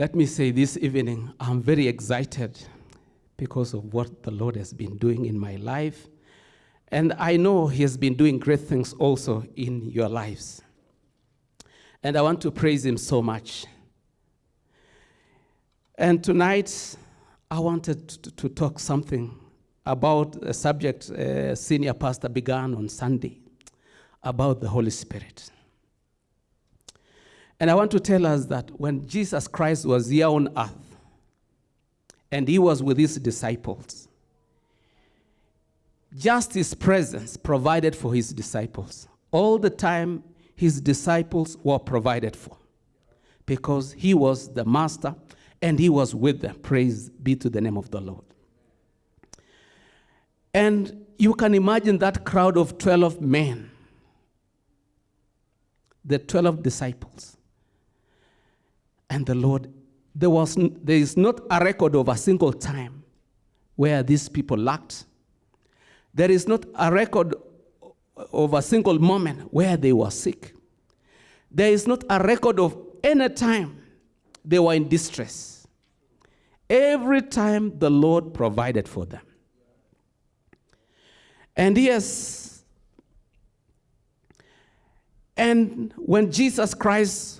Let me say this evening, I'm very excited because of what the Lord has been doing in my life. And I know He has been doing great things also in your lives. And I want to praise Him so much. And tonight, I wanted to, to talk something about a subject uh, senior pastor began on Sunday about the Holy Spirit. And I want to tell us that when Jesus Christ was here on earth and he was with his disciples, just his presence provided for his disciples. All the time, his disciples were provided for because he was the master and he was with them. Praise be to the name of the Lord. And you can imagine that crowd of 12 men, the 12 disciples. And the Lord, there, was, there is not a record of a single time where these people lacked. There is not a record of a single moment where they were sick. There is not a record of any time they were in distress. Every time the Lord provided for them. And yes, and when Jesus Christ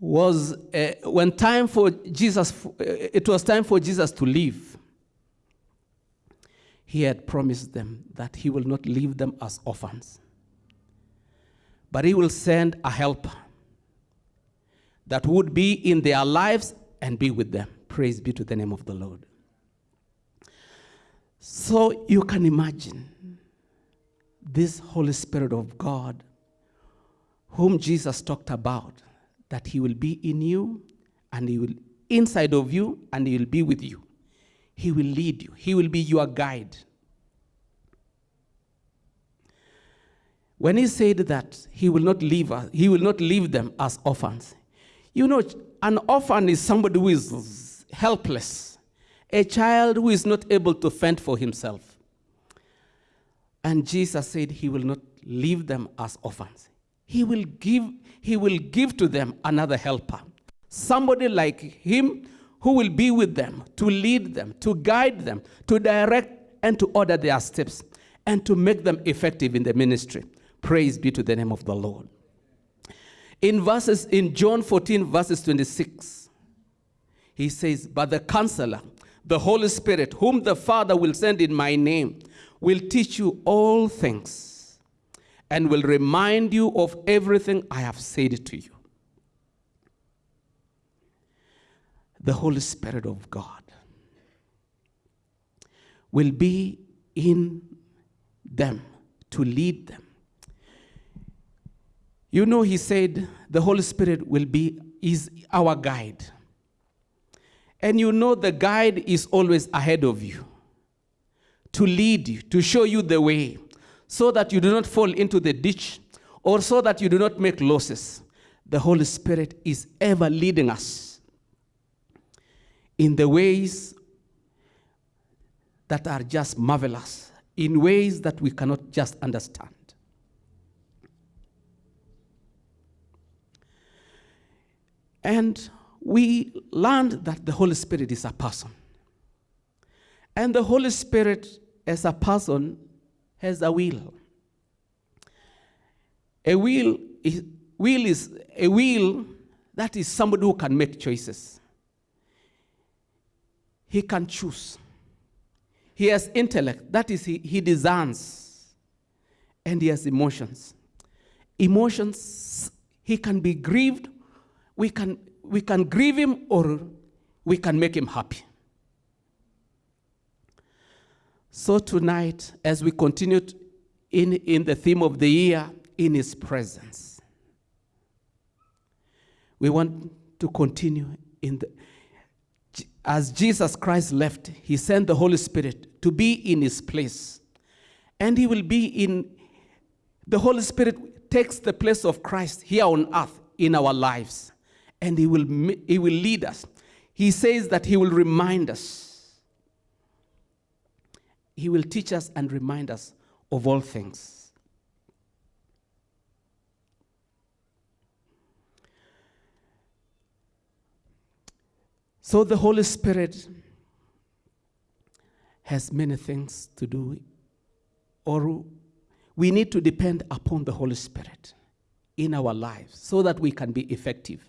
was, uh, when time for Jesus, uh, it was time for Jesus to leave, he had promised them that he will not leave them as orphans, but he will send a helper that would be in their lives and be with them. Praise be to the name of the Lord. So you can imagine this Holy Spirit of God, whom Jesus talked about, that he will be in you and he will inside of you and he will be with you. He will lead you. He will be your guide. When he said that he will not leave us, he will not leave them as orphans. You know, an orphan is somebody who is helpless, a child who is not able to fend for himself. And Jesus said he will not leave them as orphans. He will give, he will give to them another helper. Somebody like him who will be with them, to lead them, to guide them, to direct and to order their steps, and to make them effective in the ministry. Praise be to the name of the Lord. In verses in John 14, verses 26, he says, But the counselor, the Holy Spirit, whom the Father will send in my name, will teach you all things and will remind you of everything I have said to you. The Holy Spirit of God will be in them to lead them. You know, he said the Holy Spirit will be is our guide. And you know the guide is always ahead of you to lead you, to show you the way, so that you do not fall into the ditch or so that you do not make losses. The Holy Spirit is ever leading us in the ways that are just marvelous, in ways that we cannot just understand. And we learned that the Holy Spirit is a person. And the Holy Spirit, as a person, has a will. A will is, will is a will that is somebody who can make choices. He can choose. He has intellect, that is, he, he discerns. And he has emotions. Emotions, he can be grieved, we can, we can grieve him, or we can make him happy. So tonight, as we continue in, in the theme of the year, in his presence, we want to continue in the, as Jesus Christ left, he sent the Holy Spirit to be in his place. And he will be in, the Holy Spirit takes the place of Christ here on earth in our lives. And he will, he will lead us. He says that he will remind us he will teach us and remind us of all things. So the Holy Spirit has many things to do, or we need to depend upon the Holy Spirit in our lives so that we can be effective.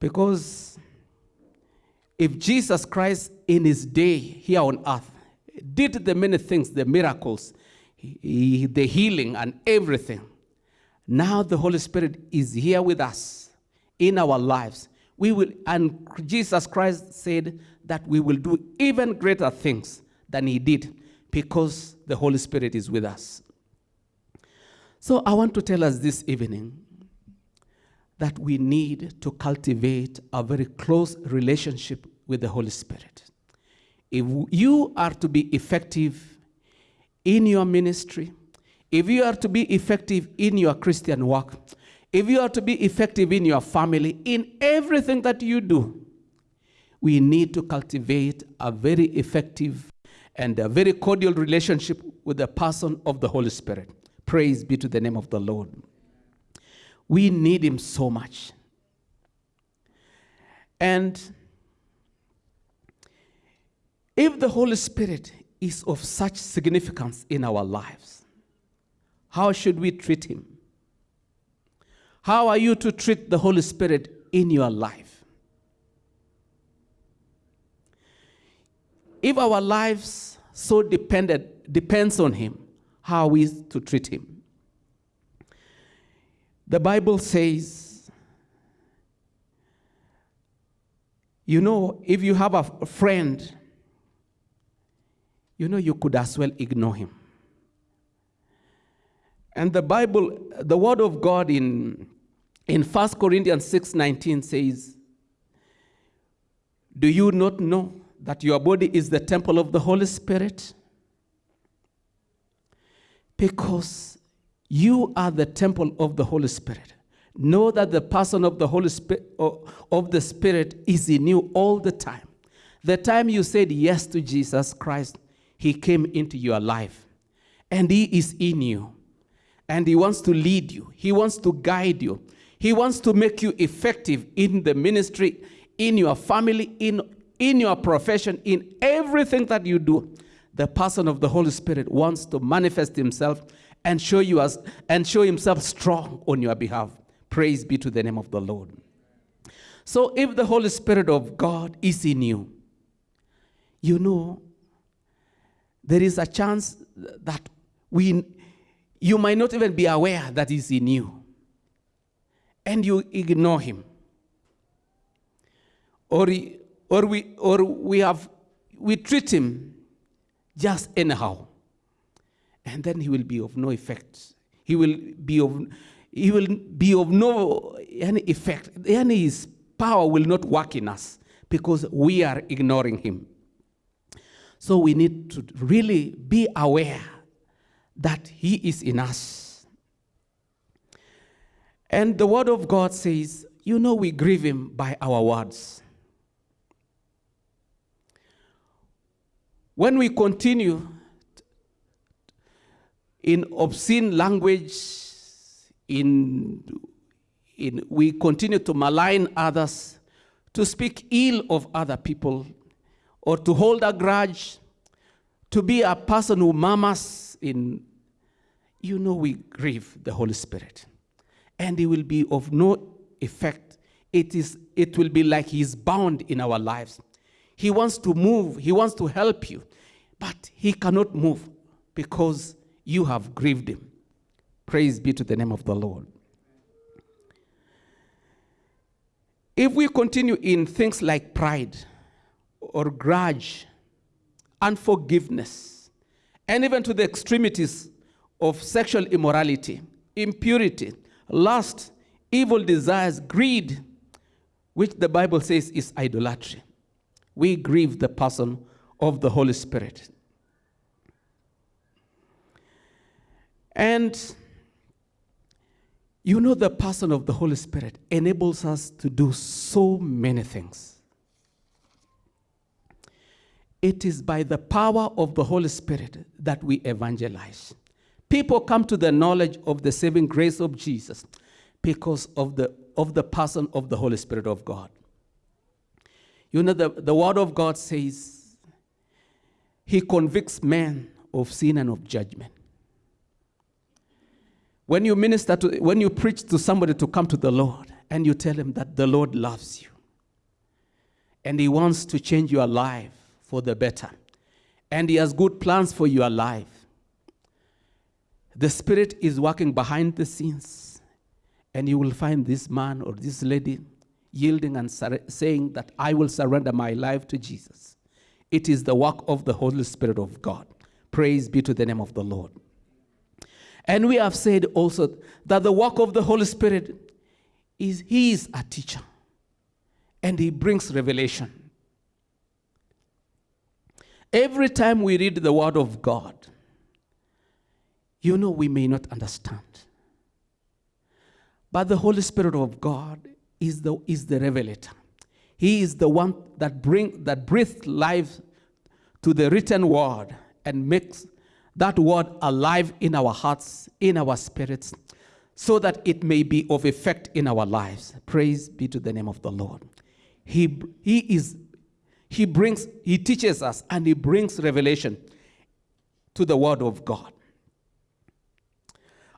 Because if Jesus Christ in his day here on earth did the many things, the miracles, he- the healing, and everything, now the Holy Spirit is here with us in our lives. We will, and Jesus Christ said that we will do even greater things than he did because the Holy Spirit is with us. So I want to tell us this evening that we need to cultivate a very close relationship with the Holy Spirit. If you are to be effective in your ministry, if you are to be effective in your Christian work, if you are to be effective in your family, in everything that you do, we need to cultivate a very effective and a very cordial relationship with the person of the Holy Spirit. Praise be to the name of the Lord. We need Him so much. And if the Holy Spirit is of such significance in our lives, how should we treat Him? How are you to treat the Holy Spirit in your life? If our lives so dependent depends on Him, how are we to treat Him? The Bible says, you know, if you have a friend, you know, you could as well ignore him. And the Bible, the word of God in, in 1 Corinthians 6:19 says, Do you not know that your body is the temple of the Holy Spirit? Because you are the temple of the Holy Spirit. Know that the person of the Holy Spirit of the Spirit is in you all the time. The time you said yes to Jesus Christ, He came into your life. And He is in you. And He wants to lead you. He wants to guide you. He wants to make you effective in the ministry, in your family, in, in your profession, in everything that you do. The person of the Holy Spirit wants to manifest Himself and show you as and show Himself strong on your behalf. Praise be to the name of the Lord. So if the Holy Spirit of God is in you, you know there is a chance that we you might not even be aware that he's in you. And you ignore him. Or, or we or we have we treat him just anyhow. And then he will be of no effect. He will be of he will be of no any effect. Any his power will not work in us because we are ignoring him so we need to really be aware that He is in us. And the Word of God says, you know, we grieve Him by our words. When we continue in obscene language, in, in, we continue to malign others, to speak ill of other people, or to hold a grudge, to be a person who murmurs in, you know, we grieve the Holy Spirit. And it will be of no effect. It, is, it will be like He's bound in our lives. He wants to move, He wants to help you, but He cannot move because you have grieved Him. Praise be to the name of the Lord. If we continue in things like pride or grudge, unforgiveness, and even to the extremities of sexual immorality, impurity, lust, evil desires, greed, which the Bible says is idolatry, we grieve the person of the Holy Spirit. And you know, the person of the Holy Spirit enables us to do so many things. It is by the power of the Holy Spirit that we evangelize. People come to the knowledge of the saving grace of Jesus because of the, of the person of the Holy Spirit of God. You know, the, the word of God says, He convicts men of sin and of judgment. When you minister to, when you preach to somebody to come to the Lord and you tell him that the Lord loves you and He wants to change your life for the better and He has good plans for your life, the Spirit is working behind the scenes and you will find this man or this lady yielding and saying that I will surrender my life to Jesus. It is the work of the Holy Spirit of God. Praise be to the name of the Lord. And we have said also that the work of the Holy Spirit is He is a teacher and He brings revelation. Every time we read the Word of God, you know we may not understand. But the Holy Spirit of God is the, is the revelator. He is the one that bring that breathes life to the written word and makes that word alive in our hearts, in our spirits, so that it may be of effect in our lives. Praise be to the name of the Lord. He, he is he brings he teaches us and he brings revelation to the word of God.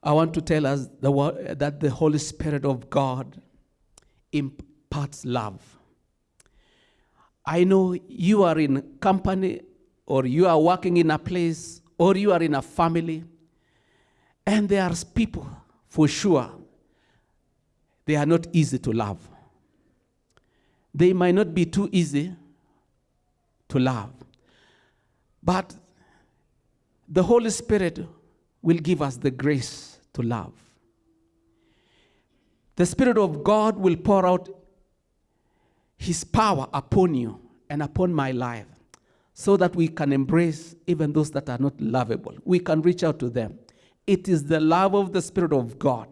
I want to tell us the word, that the Holy Spirit of God imparts love. I know you are in company or you are working in a place or you are in a family and there are people for sure they are not easy to love. They might not be too easy to love. But the Holy Spirit will give us the grace to love. The Spirit of God will pour out His power upon you and upon my life so that we can embrace even those that are not lovable. We can reach out to them. It is the love of the Spirit of God.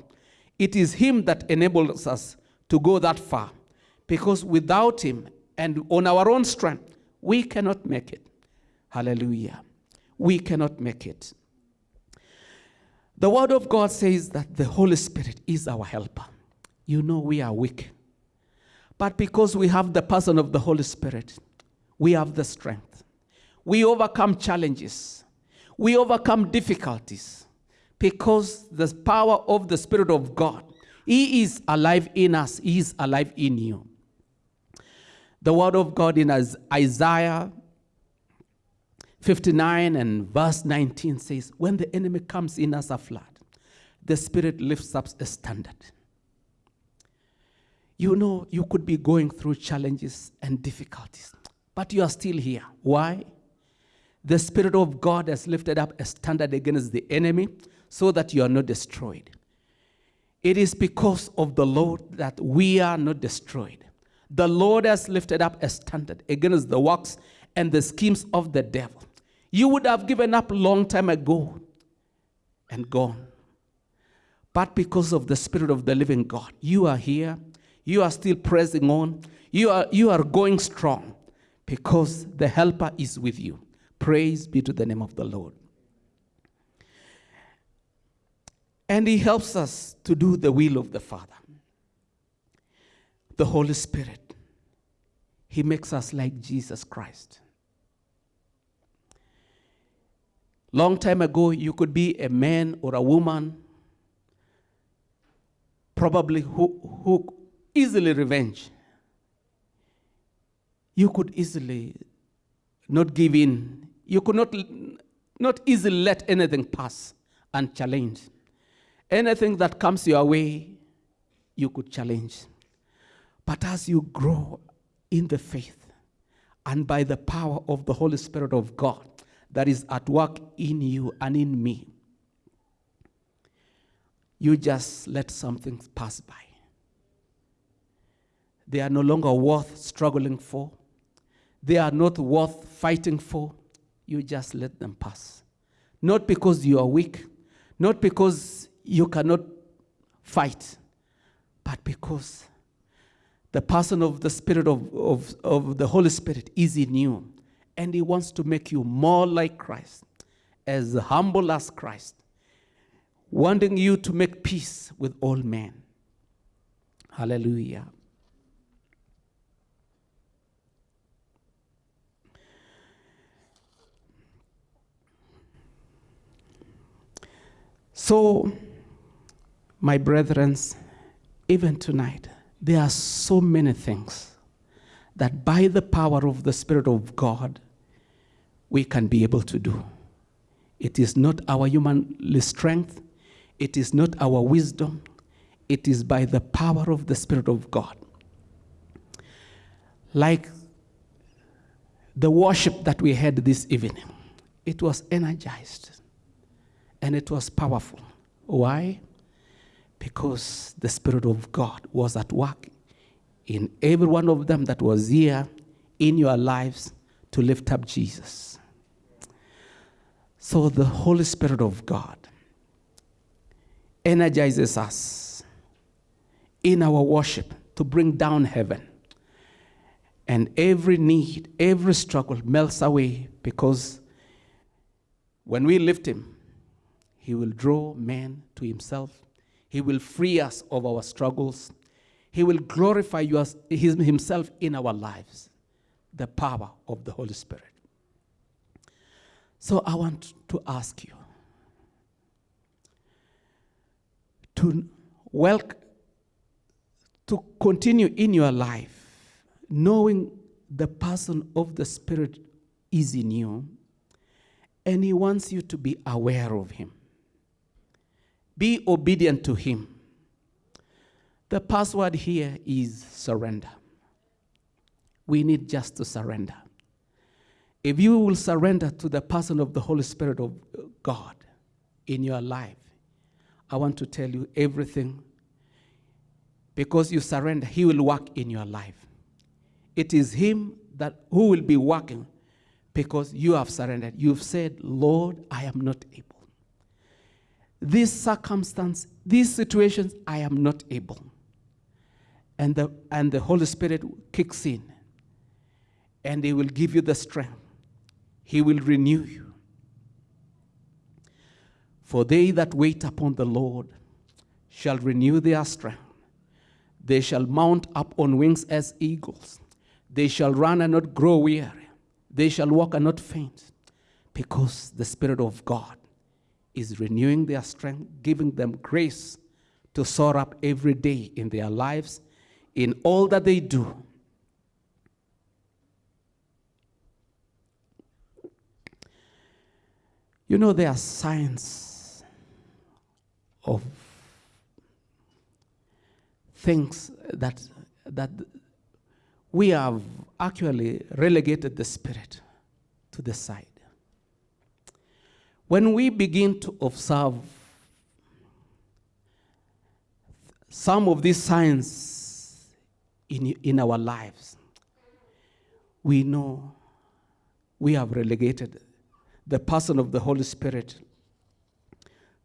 It is Him that enables us to go that far because without Him and on our own strength, we cannot make it. Hallelujah. We cannot make it. The Word of God says that the Holy Spirit is our helper. You know, we are weak. But because we have the person of the Holy Spirit, we have the strength. We overcome challenges, we overcome difficulties because the power of the Spirit of God, He is alive in us, He is alive in you. The Word of God in Isaiah 59 and verse 19 says, When the enemy comes in as a flood, the Spirit lifts up a standard. You know, you could be going through challenges and difficulties, but you are still here. Why? The Spirit of God has lifted up a standard against the enemy so that you are not destroyed. It is because of the Lord that we are not destroyed. The Lord has lifted up a standard against the works and the schemes of the devil. You would have given up long time ago and gone. But because of the Spirit of the living God, you are here. You are still pressing on. You are, you are going strong because the helper is with you. Praise be to the name of the Lord. And he helps us to do the will of the Father. The Holy Spirit. He makes us like Jesus Christ. Long time ago, you could be a man or a woman, probably who, who easily revenge. You could easily not give in. You could not, not easily let anything pass unchallenged. Anything that comes your way, you could challenge. But as you grow in the faith and by the power of the Holy Spirit of God that is at work in you and in me, you just let something pass by. They are no longer worth struggling for. They are not worth fighting for. You just let them pass. Not because you are weak, not because you cannot fight, but because the person of the Spirit of, of, of the Holy Spirit is in you. And He wants to make you more like Christ, as humble as Christ, wanting you to make peace with all men. Hallelujah. So, my brethren, even tonight, there are so many things that by the power of the Spirit of God, we can be able to do. It is not our human strength, it is not our wisdom, it is by the power of the Spirit of God. Like the worship that we had this evening, it was energized and it was powerful. Why? Because the Spirit of God was at work in every one of them that was here in your lives to lift up Jesus. So the Holy Spirit of God energizes us in our worship to bring down heaven. And every need, every struggle melts away because when we lift Him, He will draw men to Himself. He will free us of our struggles. He will glorify us, Himself in our lives. The power of the Holy Spirit. So I want to ask you to welcome, to continue in your life, knowing the person of the Spirit is in you, and He wants you to be aware of Him. Be obedient to Him. The password here is surrender. We need just to surrender. If you will surrender to the person of the Holy Spirit of God in your life, I want to tell you everything. Because you surrender, He will work in your life. It is Him that who will be working because you have surrendered. You've said, Lord, I am not able. This circumstance, these situations, I am not able. And the, and the Holy Spirit kicks in and He will give you the strength. He will renew you. For they that wait upon the Lord shall renew their strength. They shall mount up on wings as eagles. They shall run and not grow weary. They shall walk and not faint, because the Spirit of God is renewing their strength, giving them grace to soar up every day in their lives, in all that they do. You know, there are signs of things that, that we have actually relegated the spirit to the side. When we begin to observe some of these signs in, in our lives, we know we have relegated the person of the Holy Spirit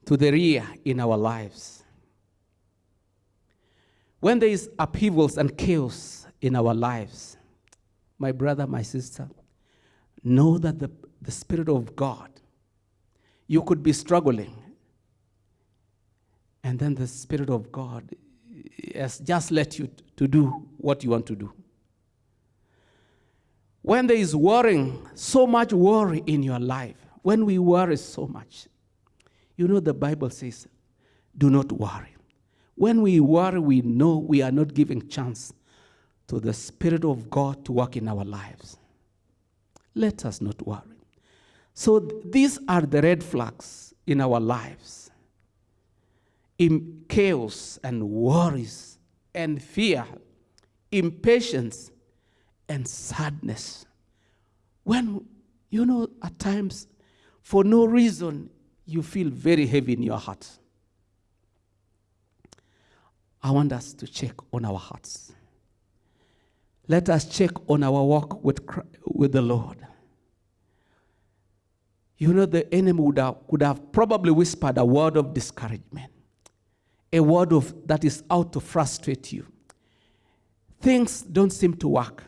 to the rear in our lives. When there is upheavals and chaos in our lives, my brother, my sister, know that the, the Spirit of God, you could be struggling, and then the Spirit of God has just let you to do what you want to do. When there is worrying, so much worry in your life, when we worry so much, you know the Bible says, do not worry. When we worry, we know we are not giving chance to the Spirit of God to work in our lives. Let us not worry. So these are the red flags in our lives. In chaos and worries and fear, impatience and sadness. When, you know, at times, for no reason, you feel very heavy in your heart. I want us to check on our hearts. Let us check on our walk with, with the Lord. You know, the enemy would have, could have probably whispered a word of discouragement, a word of, that is out to frustrate you. Things don't seem to work.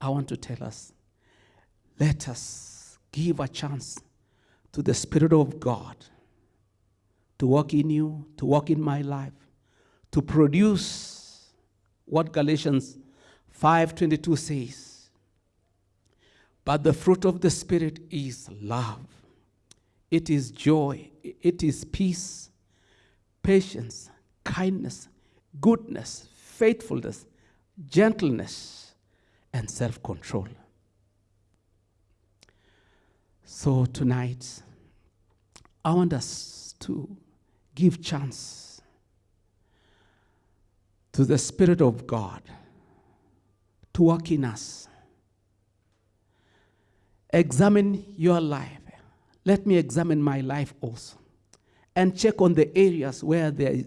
I want to tell us let us give a chance to the Spirit of God to work in you, to work in my life, to produce what Galatians 5:22 says. But the fruit of the Spirit is love, it is joy, it is peace, patience, kindness, goodness, faithfulness, gentleness, and self control. So tonight, I want us to give chance to the Spirit of God to work in us. Examine your life. Let me examine my life also. And check on the areas where there,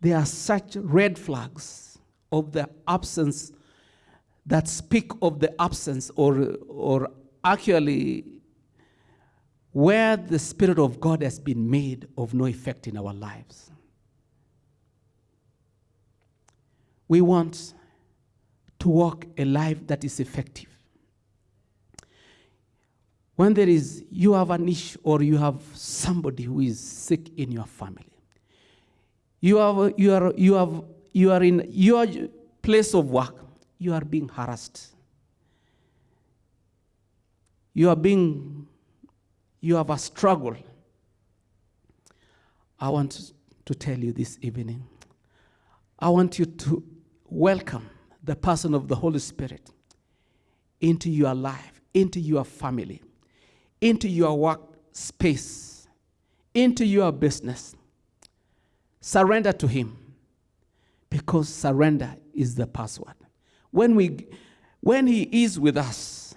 there are such red flags of the absence that speak of the absence or, or actually where the Spirit of God has been made of no effect in our lives. We want to walk a life that is effective. When there is, you have an issue or you have somebody who is sick in your family, you, have, you, are, you, have, you are in your place of work, you are being harassed. You are being, you have a struggle. I want to tell you this evening, I want you to welcome the person of the Holy Spirit into your life, into your family, into your work space, into your business. Surrender to Him because surrender is the password. When, we, when He is with us,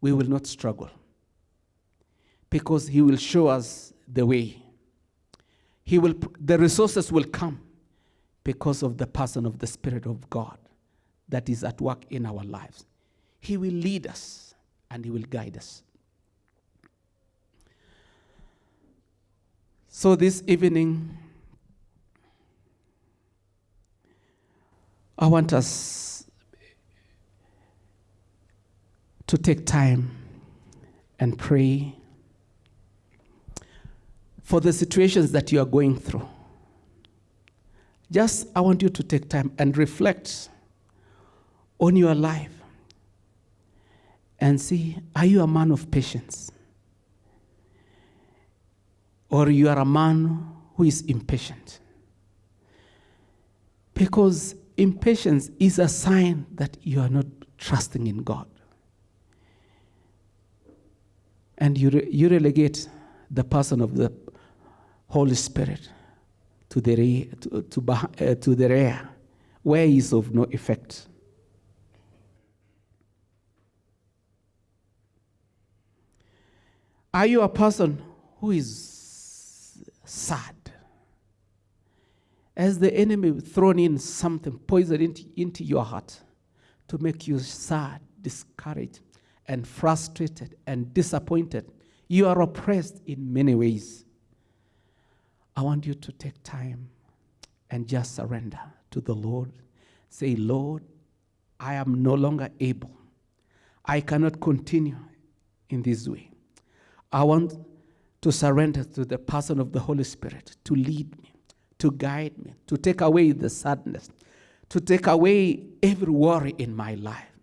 we will not struggle because He will show us the way. He will, the resources will come because of the person of the Spirit of God that is at work in our lives. He will lead us and He will guide us. So this evening, I want us to take time and pray for the situations that you are going through. Just, I want you to take time and reflect on your life and see are you a man of patience? Or you are a man who is impatient? Because impatience is a sign that you are not trusting in God. And you, re- you relegate the person of the Holy Spirit to the, re- to, to, uh, to the rear, where he is of no effect. Are you a person who is sad? Has the enemy thrown in something, poison into, into your heart to make you sad, discouraged, and frustrated and disappointed? You are oppressed in many ways. I want you to take time and just surrender to the Lord. Say, Lord, I am no longer able. I cannot continue in this way. I want to surrender to the person of the Holy Spirit to lead me, to guide me, to take away the sadness, to take away every worry in my life.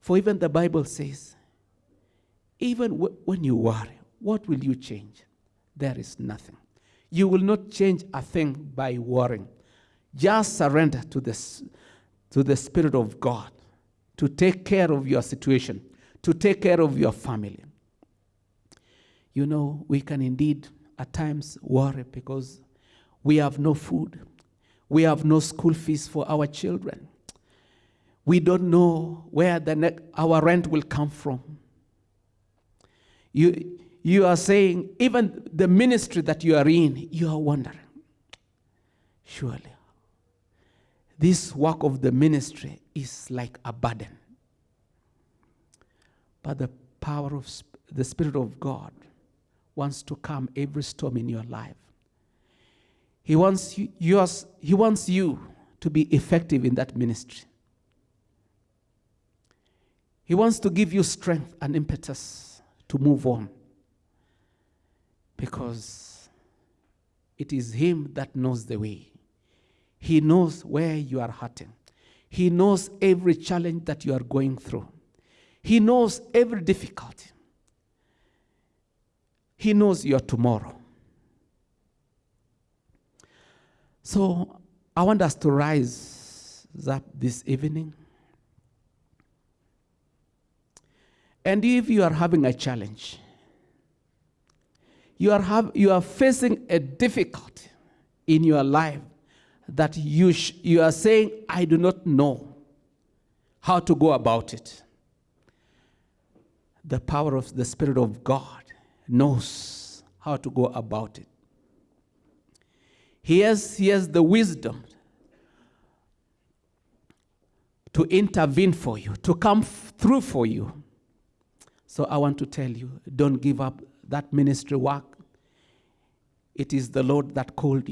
For even the Bible says, even when you worry, what will you change? There is nothing. You will not change a thing by worrying. Just surrender to, this, to the Spirit of God to take care of your situation, to take care of your family you know, we can indeed at times worry because we have no food. We have no school fees for our children. We don't know where the our rent will come from. You, you are saying, even the ministry that you are in, you are wondering, surely, this work of the ministry is like a burden. But the power of the Spirit of God wants to calm every storm in your life. He wants you, yours, he wants you to be effective in that ministry. He wants to give you strength and impetus to move on because it is Him that knows the way. He knows where you are hurting. He knows every challenge that you are going through. He knows every difficulty. He knows your tomorrow. So I want us to rise up this evening. And if you are having a challenge, you are, have, you are facing a difficulty in your life that you, you are saying, I do not know how to go about it. The power of the Spirit of God knows how to go about it. He has, he has the wisdom to intervene for you, to come through for you. So I want to tell you don't give up that ministry work. It is the Lord that called you.